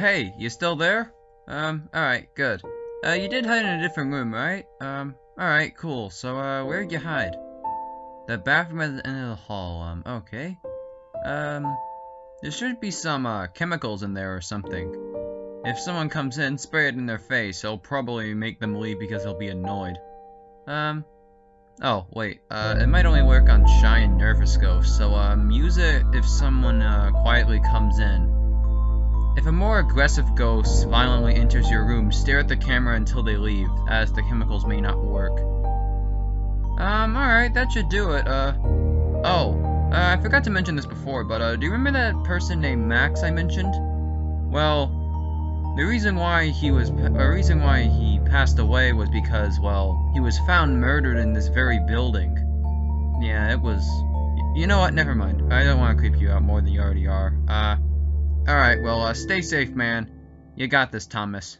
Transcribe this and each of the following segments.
Hey, you still there? Um, alright, good. Uh, you did hide in a different room, right? Um, alright, cool. So, uh, where'd you hide? The bathroom at the end of the hall, um, okay. Um, there should be some, uh, chemicals in there or something. If someone comes in, spray it in their face. It'll probably make them leave because they'll be annoyed. Um, oh, wait, uh, it might only work on shy and nervous ghosts, so, um, use it if someone, uh, quietly comes in. If a more aggressive ghost violently enters your room, stare at the camera until they leave, as the chemicals may not work. Um, alright, that should do it, uh... Oh, uh, I forgot to mention this before, but, uh, do you remember that person named Max I mentioned? Well, the reason why he was... A reason why he passed away was because, well, he was found murdered in this very building. Yeah, it was... You know what, never mind. I don't want to creep you out more than you already are. Uh... Alright, well, uh, stay safe, man. You got this, Thomas.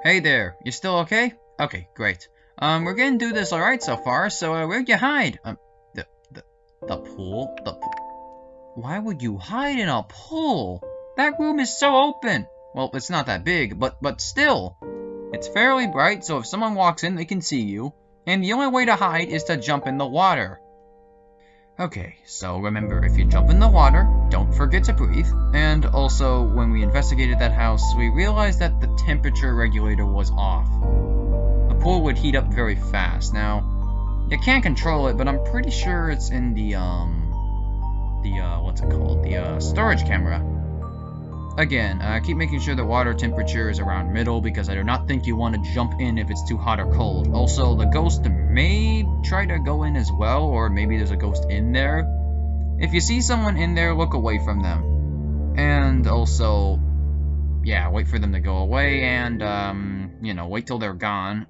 Hey there, you still okay? Okay, great. Um, we're gonna do this alright so far, so uh, where'd you hide? Um, the, the, the pool? The pool? Why would you hide in a pool? That room is so open! Well, it's not that big, but, but still. It's fairly bright, so if someone walks in, they can see you. And the only way to hide is to jump in the water. Okay, so remember, if you jump in the water, don't forget to breathe. And also, when we investigated that house, we realized that the temperature regulator was off. The pool would heat up very fast. Now, you can't control it, but I'm pretty sure it's in the, um, the, uh, what's it called? The, uh, storage camera. Again, uh, keep making sure the water temperature is around middle because I do not think you want to jump in if it's too hot or cold. Also, the ghost may try to go in as well, or maybe there's a ghost in there. If you see someone in there, look away from them. And also, yeah, wait for them to go away and, um, you know, wait till they're gone.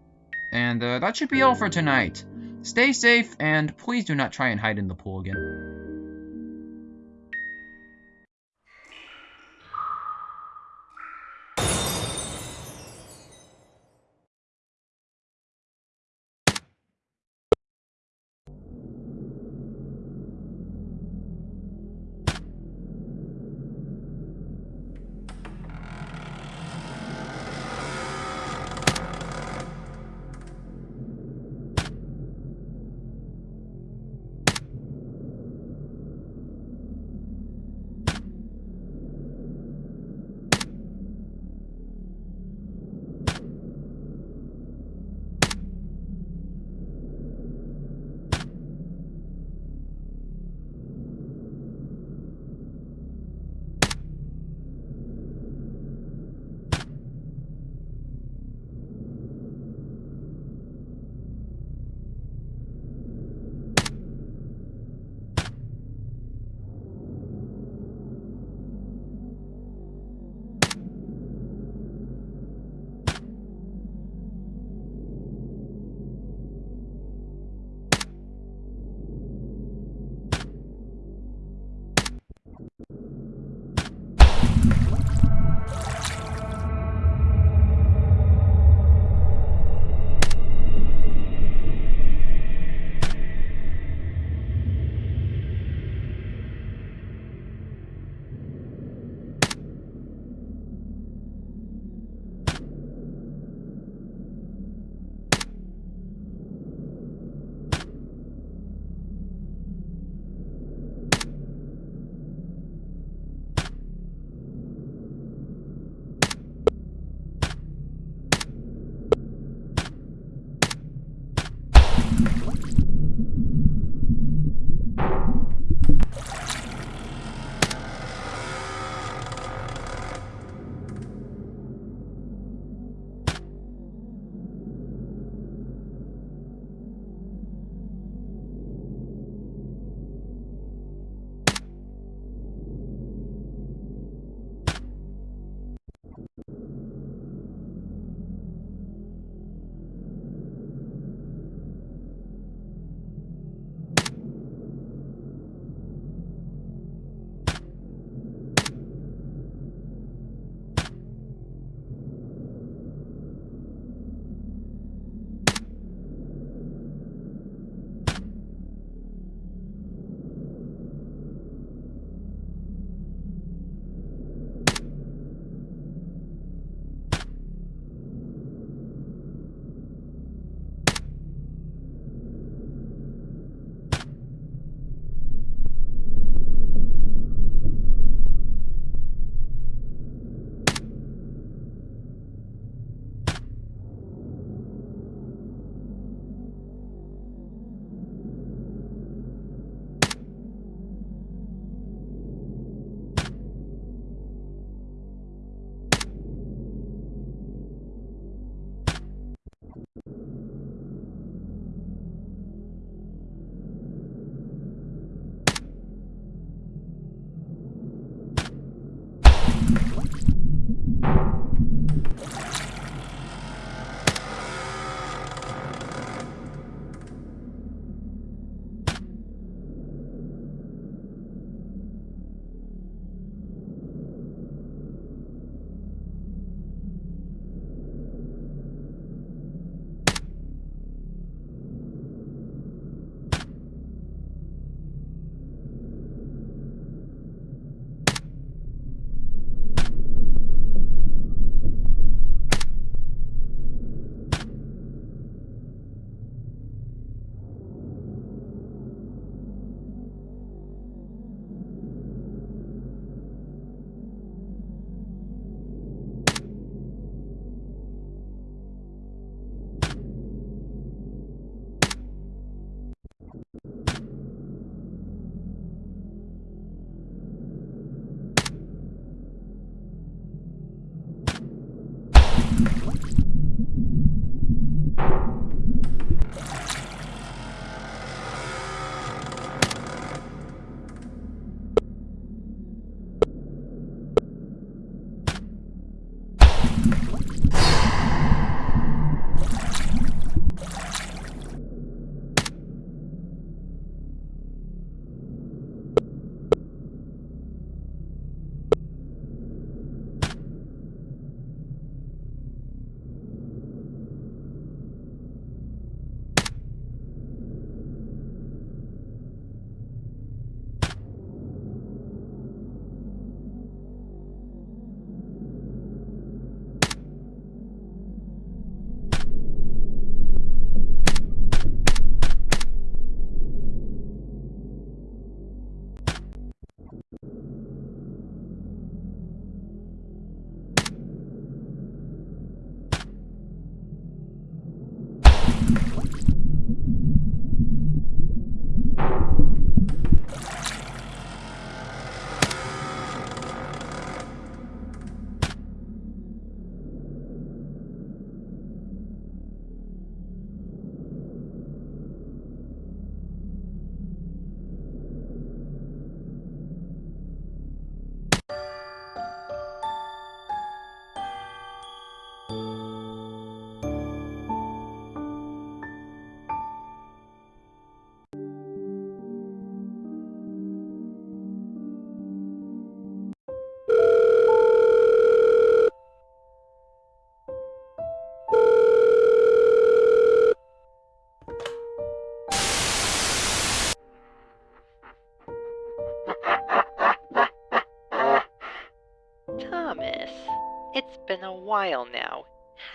And uh, that should be all for tonight. Stay safe, and please do not try and hide in the pool again.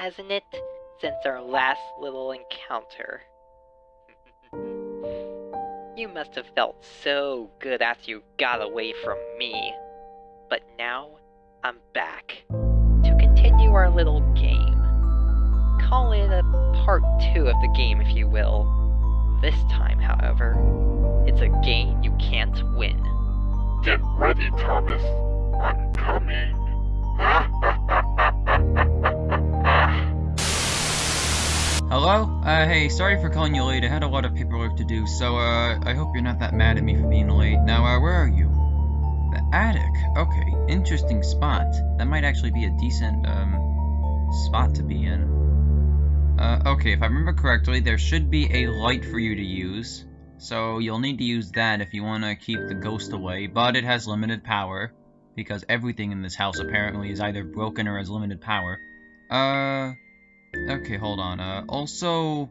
Hasn't it? Since our last little encounter. you must have felt so good after you got away from me. But now, I'm back. To continue our little game. Call it a part two of the game, if you will. This time, however, it's a game you can't win. Get ready, Thomas. I'm coming. Hello? Uh, hey, sorry for calling you late. I had a lot of paperwork to do, so, uh, I hope you're not that mad at me for being late. Now, uh, where are you? The attic. Okay, interesting spot. That might actually be a decent, um, spot to be in. Uh, okay, if I remember correctly, there should be a light for you to use. So you'll need to use that if you want to keep the ghost away, but it has limited power. Because everything in this house apparently is either broken or has limited power. Uh... Okay, hold on. Uh, also...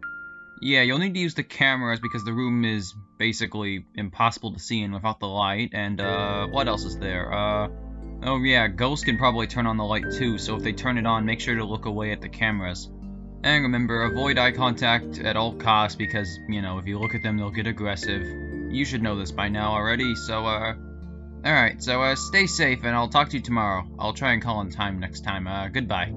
Yeah, you'll need to use the cameras because the room is basically impossible to see in without the light. And, uh, what else is there? Uh... Oh yeah, ghosts can probably turn on the light too, so if they turn it on, make sure to look away at the cameras. And remember, avoid eye contact at all costs because, you know, if you look at them, they'll get aggressive. You should know this by now already, so, uh... Alright, so, uh, stay safe, and I'll talk to you tomorrow. I'll try and call on time next time. Uh, goodbye.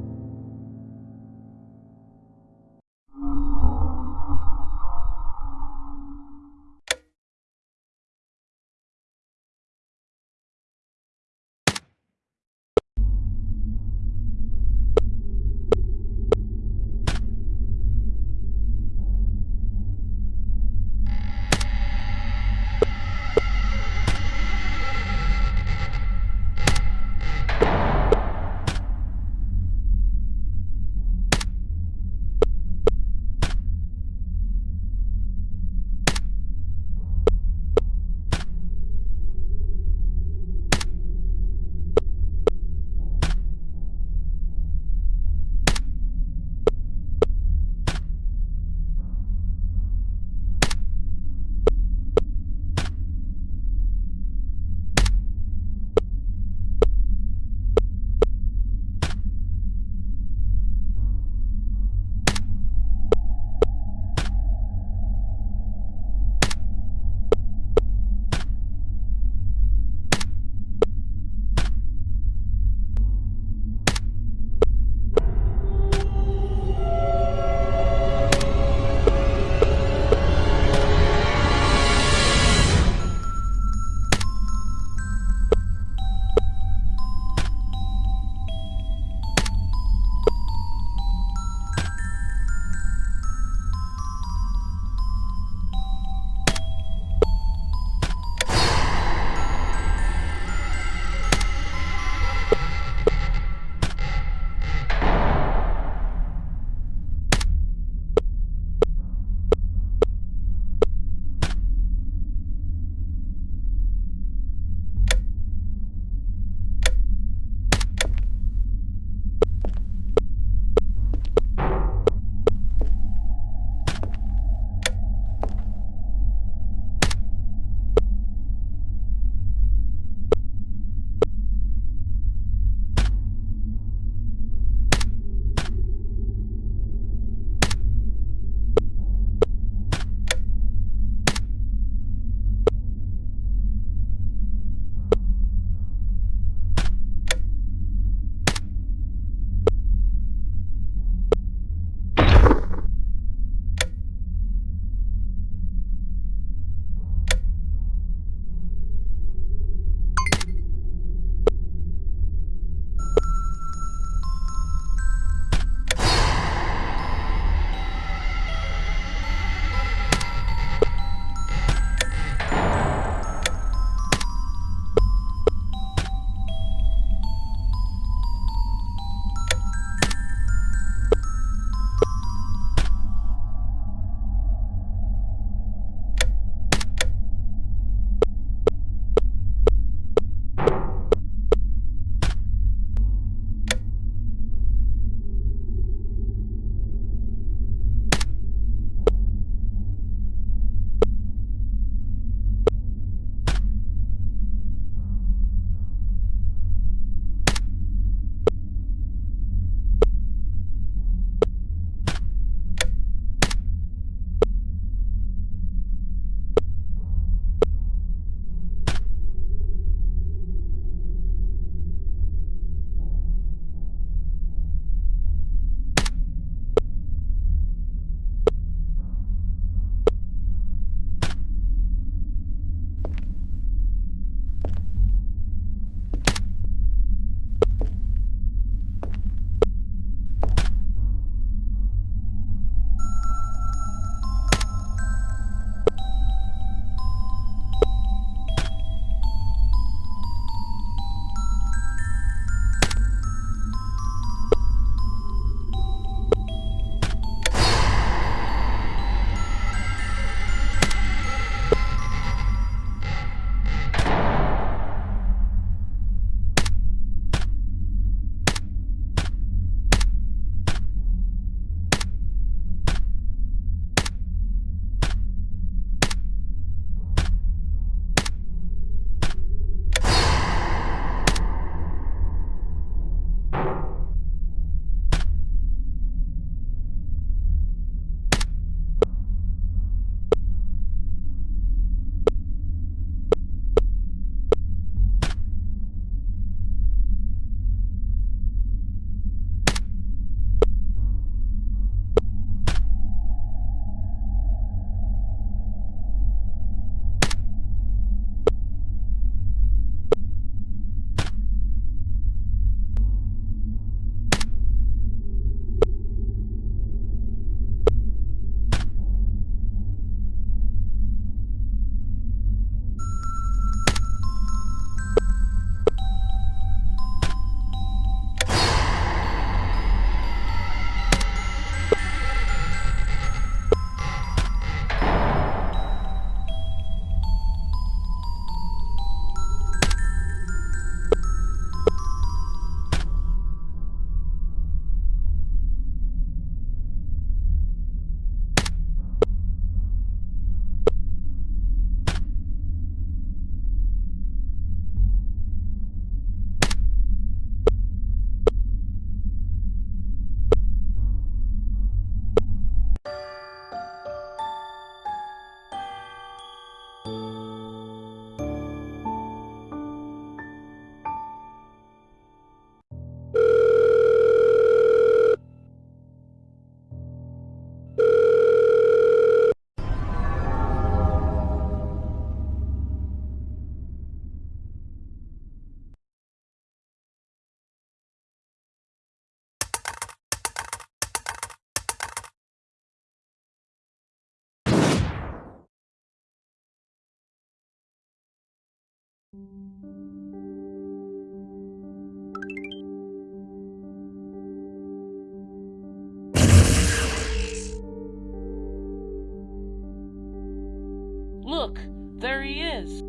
Look, there he is.